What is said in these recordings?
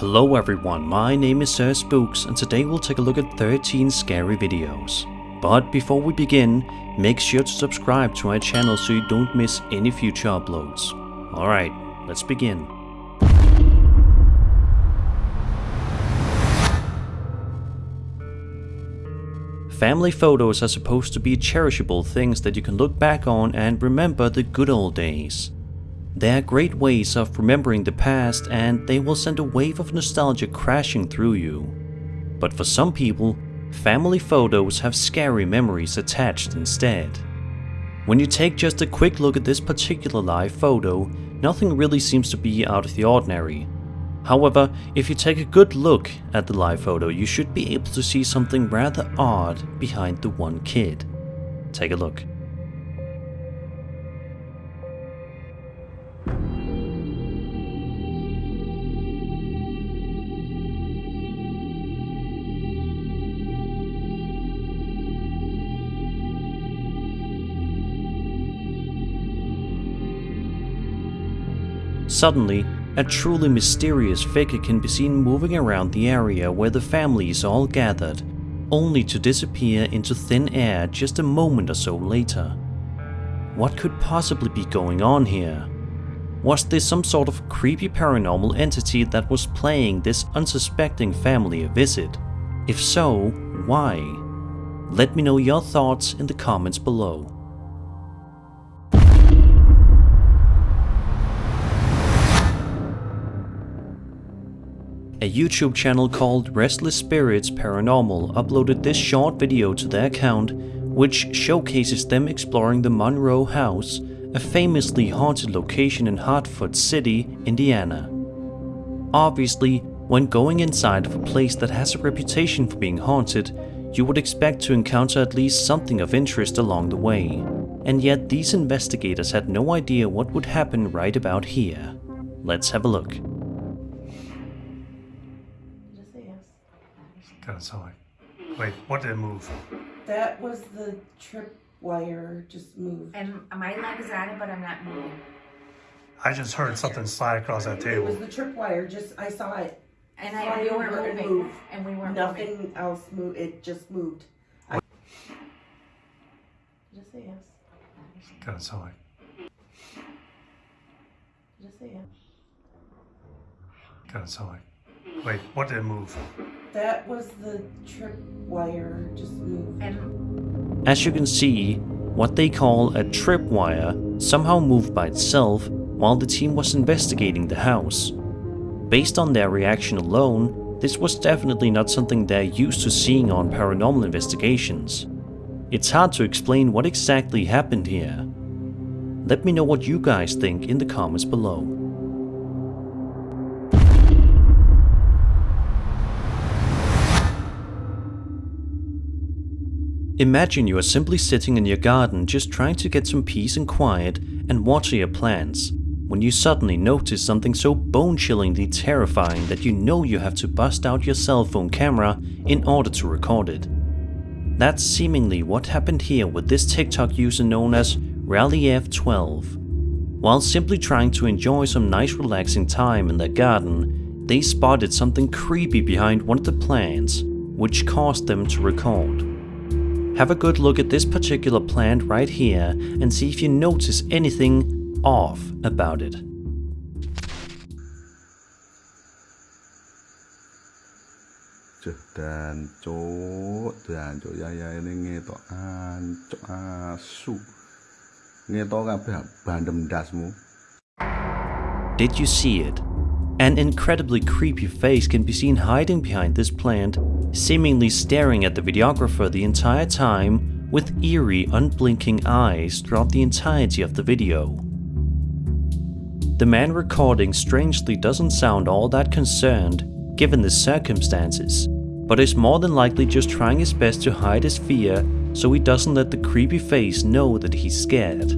Hello everyone, my name is Sir Spooks and today we'll take a look at 13 scary videos. But before we begin, make sure to subscribe to our channel so you don't miss any future uploads. Alright, let's begin. Family photos are supposed to be cherishable things that you can look back on and remember the good old days. They are great ways of remembering the past and they will send a wave of nostalgia crashing through you. But for some people, family photos have scary memories attached instead. When you take just a quick look at this particular live photo, nothing really seems to be out of the ordinary. However, if you take a good look at the live photo, you should be able to see something rather odd behind the one kid. Take a look. Suddenly, a truly mysterious figure can be seen moving around the area where the family is all gathered, only to disappear into thin air just a moment or so later. What could possibly be going on here? Was this some sort of creepy paranormal entity that was playing this unsuspecting family a visit? If so, why? Let me know your thoughts in the comments below. A YouTube channel called Restless Spirits Paranormal uploaded this short video to their account, which showcases them exploring the Monroe House, a famously haunted location in Hartford City, Indiana. Obviously, when going inside of a place that has a reputation for being haunted, you would expect to encounter at least something of interest along the way. And yet these investigators had no idea what would happen right about here. Let's have a look. Kind of sound like. Wait, what did it move? That was the trip wire just moved. And my leg is on it, but I'm not moving. I just heard something slide across that table. It table. was the trip wire, just, I saw it. And Slide I, we weren't over moving. move. And we weren't moving. Nothing else moved, it just moved. I- Just say yes. Kind of sound like. Just say yes. Kind of sound like. Wait, what did it move? That was the trip wire just moved. And As you can see, what they call a trip wire somehow moved by itself while the team was investigating the house. Based on their reaction alone, this was definitely not something they're used to seeing on paranormal investigations. It's hard to explain what exactly happened here. Let me know what you guys think in the comments below. Imagine you are simply sitting in your garden just trying to get some peace and quiet and water your plants, when you suddenly notice something so bone-chillingly terrifying that you know you have to bust out your cell phone camera in order to record it. That's seemingly what happened here with this TikTok user known as Rallyf12. While simply trying to enjoy some nice relaxing time in their garden, they spotted something creepy behind one of the plants, which caused them to record. Have a good look at this particular plant right here and see if you notice anything off about it. Did you see it? An incredibly creepy face can be seen hiding behind this plant, seemingly staring at the videographer the entire time with eerie, unblinking eyes throughout the entirety of the video. The man recording strangely doesn't sound all that concerned given the circumstances, but is more than likely just trying his best to hide his fear so he doesn't let the creepy face know that he's scared.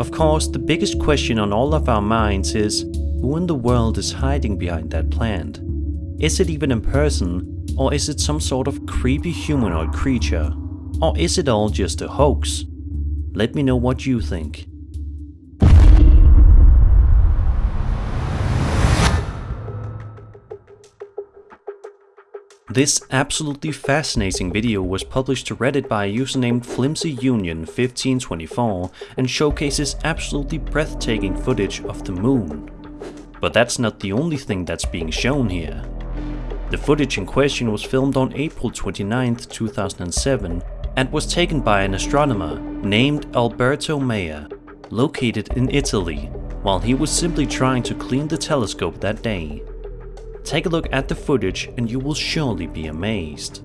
Of course, the biggest question on all of our minds is who in the world is hiding behind that plant? Is it even a person, or is it some sort of creepy humanoid creature? Or is it all just a hoax? Let me know what you think. This absolutely fascinating video was published to Reddit by a user named FlimsyUnion1524 and showcases absolutely breathtaking footage of the moon. But that's not the only thing that's being shown here. The footage in question was filmed on April 29, 2007 and was taken by an astronomer named Alberto Mea, located in Italy, while he was simply trying to clean the telescope that day. Take a look at the footage and you will surely be amazed.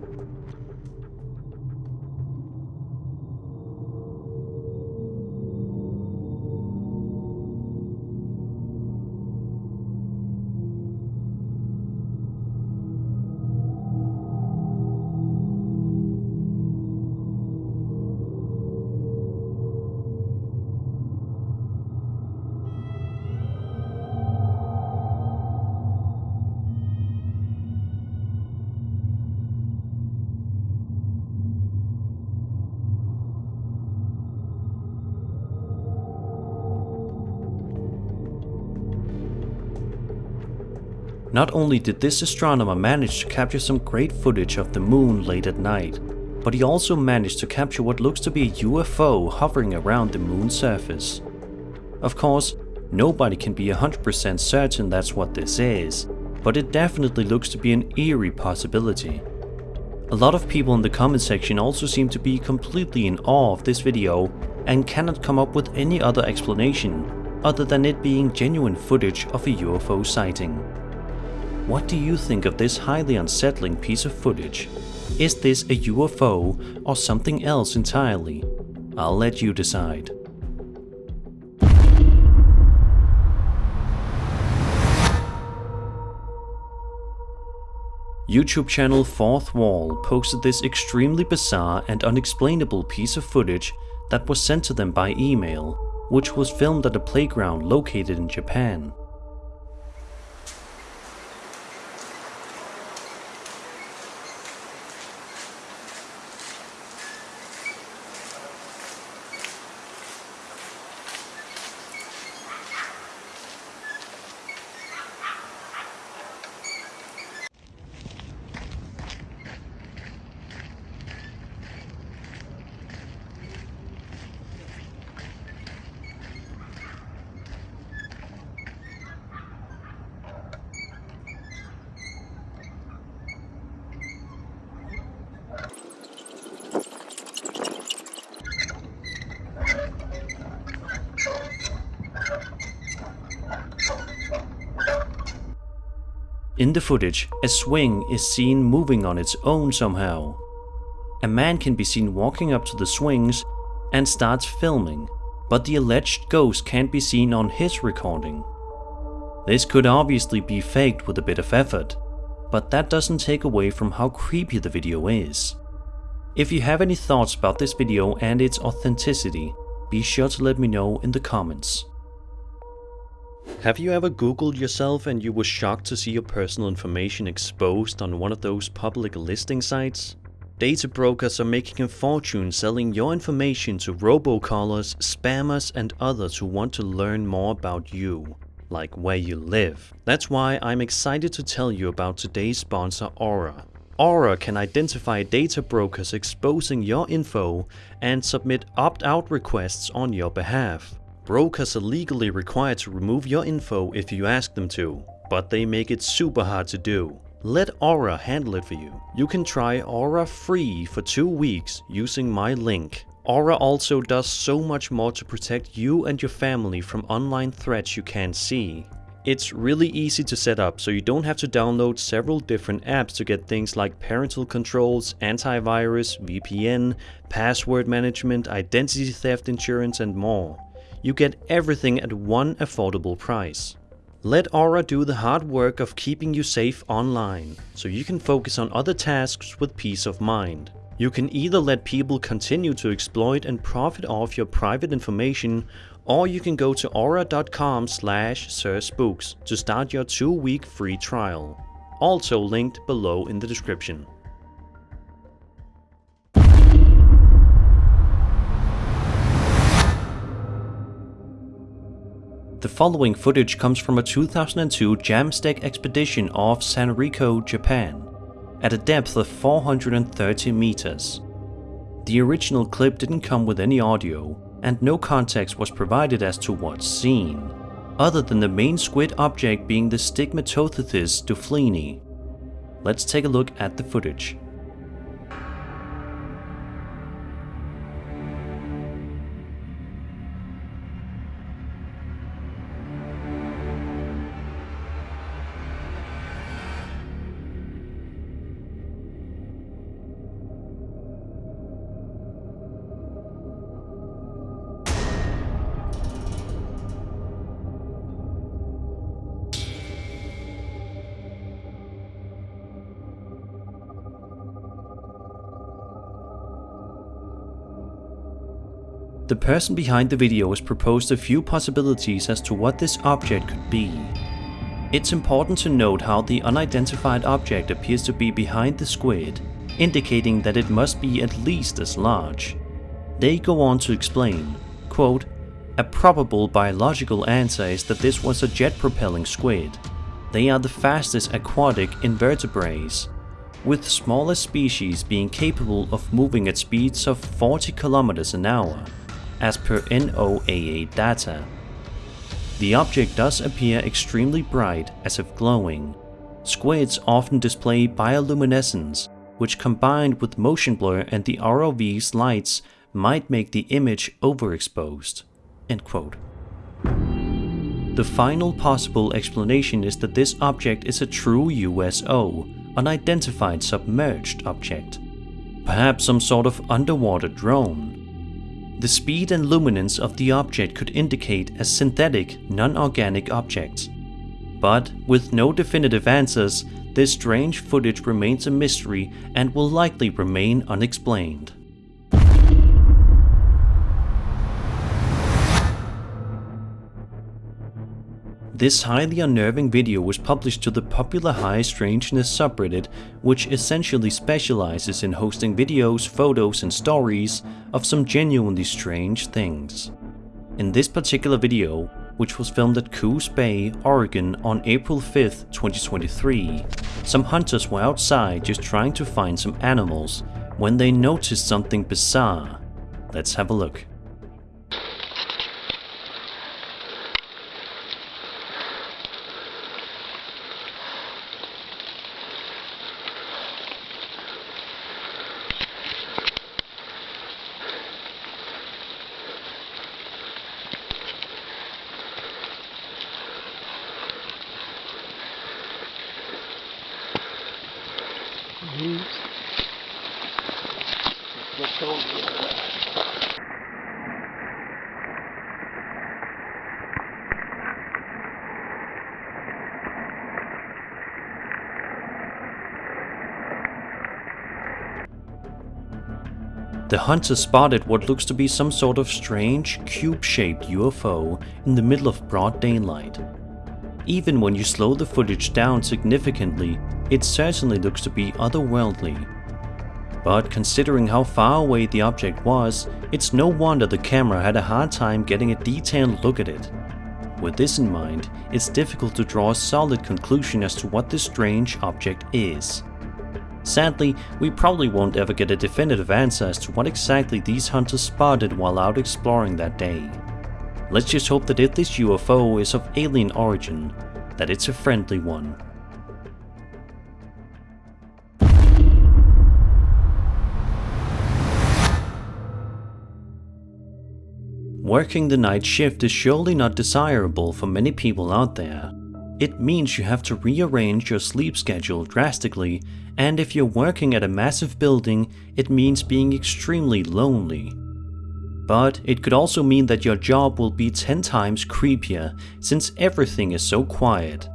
Not only did this astronomer manage to capture some great footage of the moon late at night, but he also managed to capture what looks to be a UFO hovering around the moon's surface. Of course, nobody can be 100% certain that's what this is, but it definitely looks to be an eerie possibility. A lot of people in the comment section also seem to be completely in awe of this video and cannot come up with any other explanation other than it being genuine footage of a UFO sighting. What do you think of this highly unsettling piece of footage? Is this a UFO or something else entirely? I'll let you decide. YouTube channel Fourth Wall posted this extremely bizarre and unexplainable piece of footage that was sent to them by email, which was filmed at a playground located in Japan. In the footage, a swing is seen moving on its own somehow. A man can be seen walking up to the swings and starts filming, but the alleged ghost can't be seen on his recording. This could obviously be faked with a bit of effort, but that doesn't take away from how creepy the video is. If you have any thoughts about this video and its authenticity, be sure to let me know in the comments. Have you ever googled yourself and you were shocked to see your personal information exposed on one of those public listing sites? Data brokers are making a fortune selling your information to robocallers, spammers and others who want to learn more about you, like where you live. That's why I'm excited to tell you about today's sponsor Aura. Aura can identify data brokers exposing your info and submit opt-out requests on your behalf. Brokers are legally required to remove your info if you ask them to, but they make it super hard to do. Let Aura handle it for you. You can try Aura free for 2 weeks using my link. Aura also does so much more to protect you and your family from online threats you can't see. It's really easy to set up so you don't have to download several different apps to get things like parental controls, antivirus, VPN, password management, identity theft insurance and more you get everything at one affordable price. Let Aura do the hard work of keeping you safe online, so you can focus on other tasks with peace of mind. You can either let people continue to exploit and profit off your private information, or you can go to aura.com slash sirspooks to start your 2-week free trial. Also linked below in the description. The following footage comes from a 2002 JAMSTEC expedition off Sanriku, Japan. at a depth of 430 meters. The original clip didn't come with any audio, and no context was provided as to what's seen, other than the main squid object being the Stigmatoteuthis dofleini. Let's take a look at the footage. The person behind the video has proposed a few possibilities as to what this object could be. It's important to note how the unidentified object appears to be behind the squid, indicating that it must be at least as large. They go on to explain, quote, A probable biological answer is that this was a jet-propelling squid. They are the fastest aquatic invertebrates, with smaller species being capable of moving at speeds of 40 kilometers an hour as per NOAA data. The object does appear extremely bright as if glowing. Squids often display bioluminescence, which combined with motion blur and the ROV's lights might make the image overexposed. The final possible explanation is that this object is a true USO, unidentified submerged object. Perhaps some sort of underwater drone, the speed and luminance of the object could indicate a synthetic, non-organic object. But with no definitive answers, this strange footage remains a mystery and will likely remain unexplained. This highly unnerving video was published to the popular High Strangeness subreddit, which essentially specializes in hosting videos, photos and stories of some genuinely strange things. In this particular video, which was filmed at Coos Bay, Oregon on April 5th, 2023, some hunters were outside just trying to find some animals when they noticed something bizarre. Let's have a look. The hunter spotted what looks to be some sort of strange, cube-shaped UFO in the middle of broad daylight. Even when you slow the footage down significantly, it certainly looks to be otherworldly. But considering how far away the object was, it's no wonder the camera had a hard time getting a detailed look at it. With this in mind, it's difficult to draw a solid conclusion as to what this strange object is. Sadly, we probably won't ever get a definitive answer as to what exactly these hunters spotted while out exploring that day. Let's just hope that if this UFO is of alien origin, that it's a friendly one. Working the night shift is surely not desirable for many people out there. It means you have to rearrange your sleep schedule drastically, and if you're working at a massive building, it means being extremely lonely. But it could also mean that your job will be 10 times creepier, since everything is so quiet.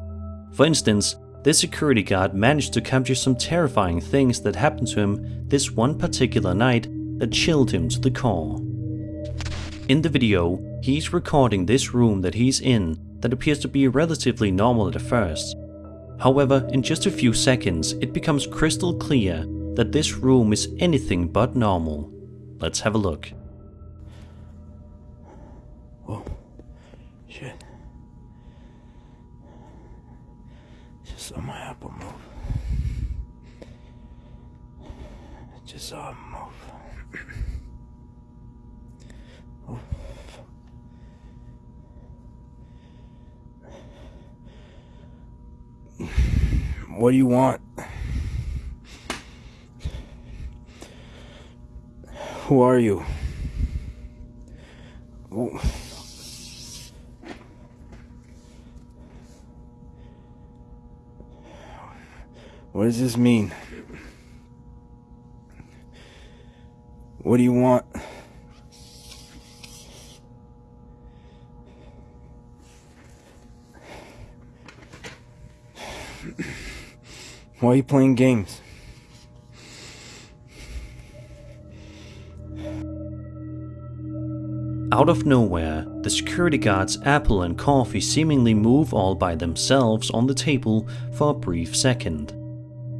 For instance, this security guard managed to capture some terrifying things that happened to him this one particular night that chilled him to the core. In the video, he's recording this room that he's in that appears to be relatively normal at first. However, in just a few seconds, it becomes crystal clear that this room is anything but normal. Let's have a look. Oh, shit. Just saw my apple move. just saw him move. Oh. What do you want? Who are you? What does this mean? What do you want? Why are you playing games? Out of nowhere, the security guard's apple and coffee seemingly move all by themselves on the table for a brief second.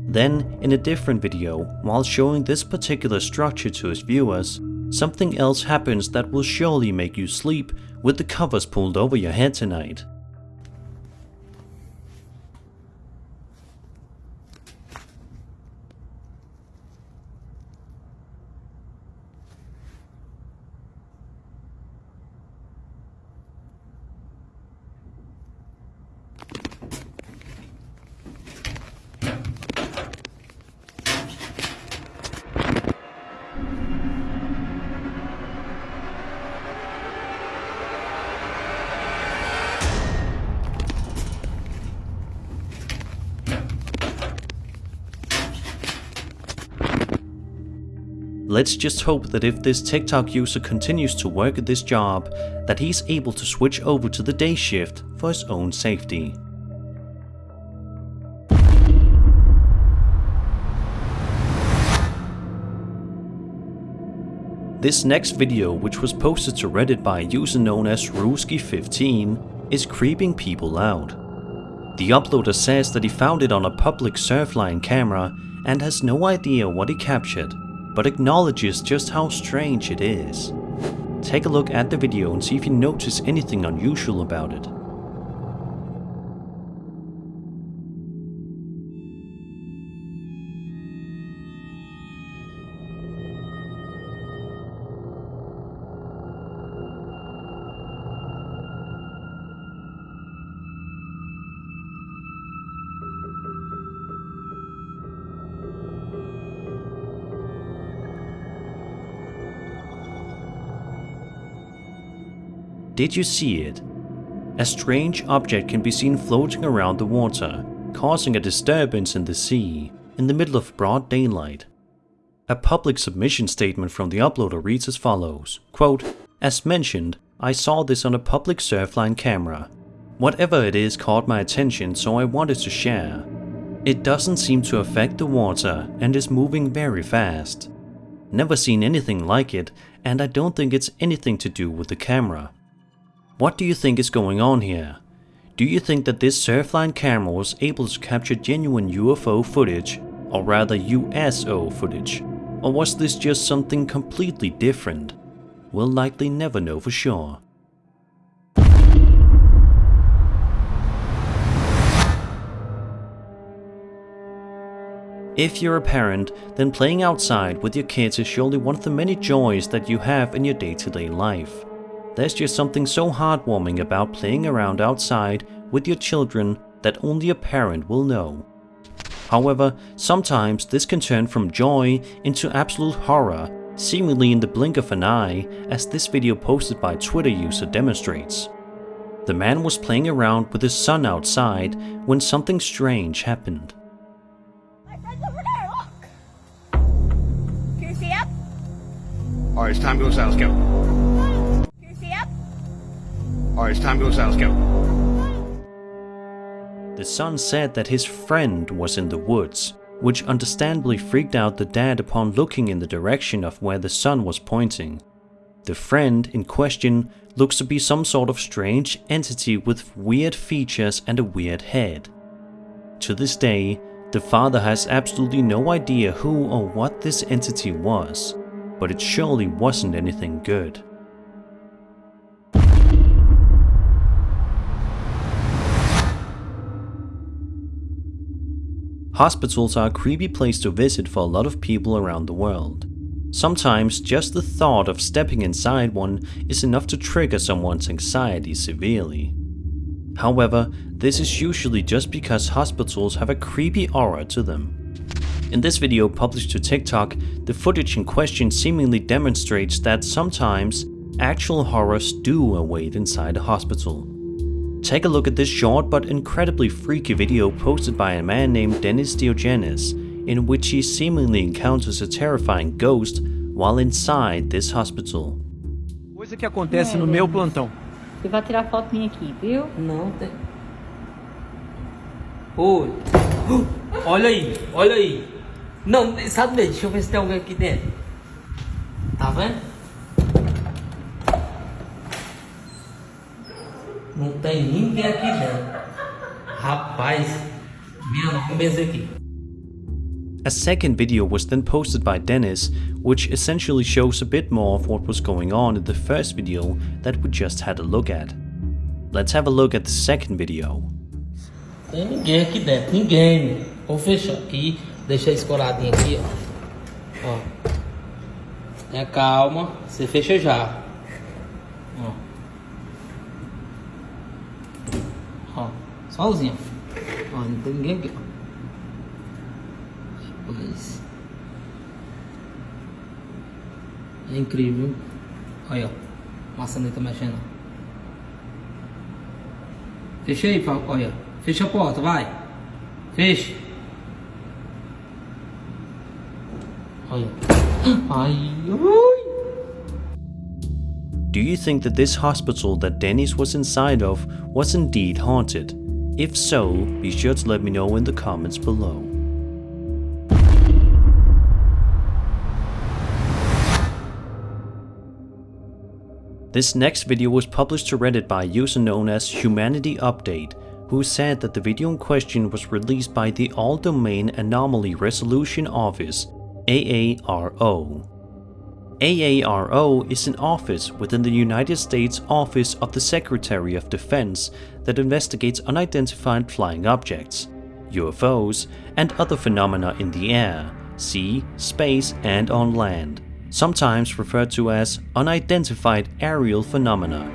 Then, in a different video, while showing this particular structure to his viewers, something else happens that will surely make you sleep with the covers pulled over your head tonight. Let's just hope that if this TikTok user continues to work at this job, that he's able to switch over to the day shift for his own safety. This next video, which was posted to Reddit by a user known as Ruski15, is creeping people out. The uploader says that he found it on a public Surfline camera and has no idea what he captured, but acknowledges just how strange it is. Take a look at the video and see if you notice anything unusual about it. Did you see it? A strange object can be seen floating around the water, causing a disturbance in the sea, in the middle of broad daylight. A public submission statement from the uploader reads as follows, quote, As mentioned, I saw this on a public Surfline camera. Whatever it is caught my attention so I wanted to share. It doesn't seem to affect the water and is moving very fast. Never seen anything like it and I don't think it's anything to do with the camera. What do you think is going on here? Do you think that this Surfline camera was able to capture genuine UFO footage, or rather USO footage? Or was this just something completely different? We'll likely never know for sure. If you're a parent, then playing outside with your kids is surely one of the many joys that you have in your day-to-day life. There's just something so heartwarming about playing around outside with your children that only a parent will know. However, sometimes this can turn from joy into absolute horror, seemingly in the blink of an eye, as this video posted by Twitter user demonstrates. The man was playing around with his son outside when something strange happened. My friend's over there, look! Can you see him? All right, it's time to go south. Let's go. All right, it's time to go south. Let's go. The son said that his friend was in the woods, which understandably freaked out the dad upon looking in the direction of where the son was pointing. The friend in question looks to be some sort of strange entity with weird features and a weird head. To this day, the father has absolutely no idea who or what this entity was, but it surely wasn't anything good. Hospitals are a creepy place to visit for a lot of people around the world. Sometimes just the thought of stepping inside one is enough to trigger someone's anxiety severely. However, this is usually just because hospitals have a creepy aura to them. In this video published to TikTok, the footage in question seemingly demonstrates that sometimes actual horrors do await inside a hospital. Take a look at this short but incredibly freaky video posted by a man named Dennis Diogenes, in which he seemingly encounters a terrifying ghost while inside this hospital. Coisa que acontece no meu plantão. Você vai tirar foto minha aqui, viu? Não tem. Oi. Olha aí, olha aí. Não, sabe deixa eu ver se tem alguém aqui dentro. Tá vendo? Não tem ninguém aqui dentro. Rapaz, minha não, aqui. A second video was then posted by Dennis, which essentially shows a bit more of what was going on in the first video that we just had a look at. Let's have a look at the second video. Tem ninguém aqui dentro, ninguém. Vou fechar aqui, deixar escoradinho aqui, ó. Ó. Tenha calma, você fecha já. Ó. Ó, não tem ninguém aqui, ó. É incrível. Olha, ó. Maçaneta mexendo. Fecha aí, olha. Fecha a porta, vai. Fecha. Olha. Ai. Do you think that this hospital that Dennis was inside of was indeed haunted? If so, be sure to let me know in the comments below. This next video was published to Reddit by a user known as Humanity Update, who said that the video in question was released by the All Domain Anomaly Resolution Office, AARO. AARO is an office within the United States Office of the Secretary of Defense that investigates unidentified flying objects, UFOs, and other phenomena in the air, sea, space, and on land, sometimes referred to as unidentified aerial phenomena,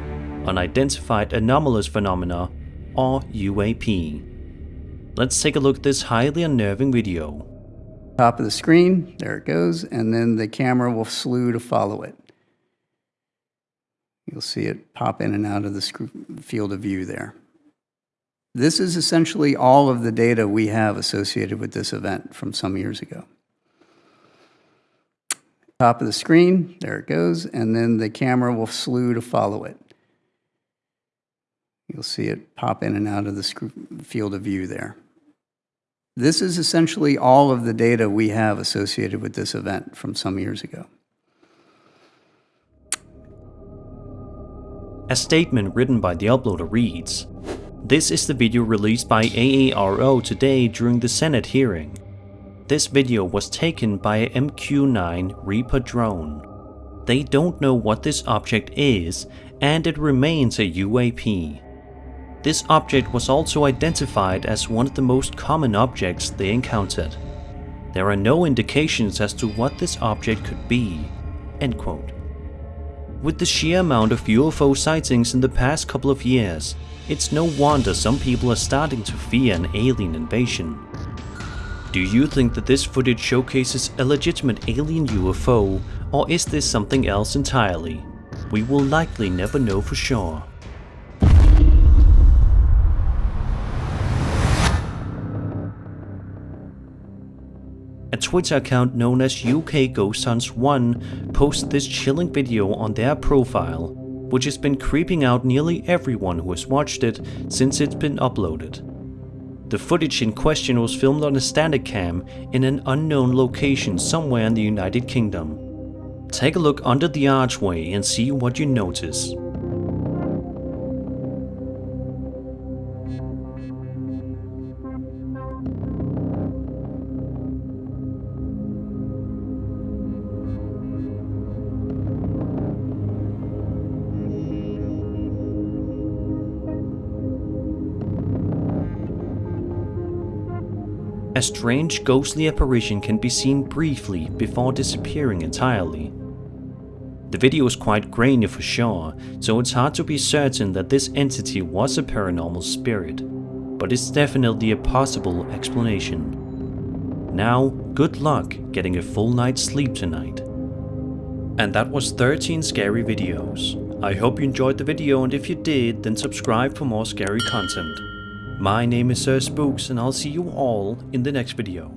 unidentified anomalous phenomena, or UAP. Let's take a look at this highly unnerving video. Top of the screen. There it goes. And then the camera will slew to follow it. You'll see it pop in and out of the field of view there. This is essentially all of the data we have associated with this event from some years ago. Top of the screen, there it goes. And then the camera will slew to follow it. You'll see it pop in and out of the field of view there. This is essentially all of the data we have associated with this event from some years ago. A statement written by the uploader reads, This is the video released by AARO today during the Senate hearing. This video was taken by a MQ-9 Reaper drone. They don't know what this object is, and it remains a UAP. This object was also identified as one of the most common objects they encountered. There are no indications as to what this object could be. End quote. With the sheer amount of UFO sightings in the past couple of years, it's no wonder some people are starting to fear an alien invasion. Do you think that this footage showcases a legitimate alien UFO, or is this something else entirely? We will likely never know for sure. A Twitter account known as UK Ghost Hunts 1 posted this chilling video on their profile, which has been creeping out nearly everyone who has watched it since it's been uploaded. The footage in question was filmed on a static cam in an unknown location somewhere in the United Kingdom. Take a look under the archway and see what you notice. A strange ghostly apparition can be seen briefly before disappearing entirely. The video is quite grainy for sure, so it's hard to be certain that this entity was a paranormal spirit, but it's definitely a possible explanation. Now, good luck getting a full night's sleep tonight. And that was 13 scary videos. I hope you enjoyed the video and if you did, then subscribe for more scary content. My name is Sir Spooks and I'll see you all in the next video.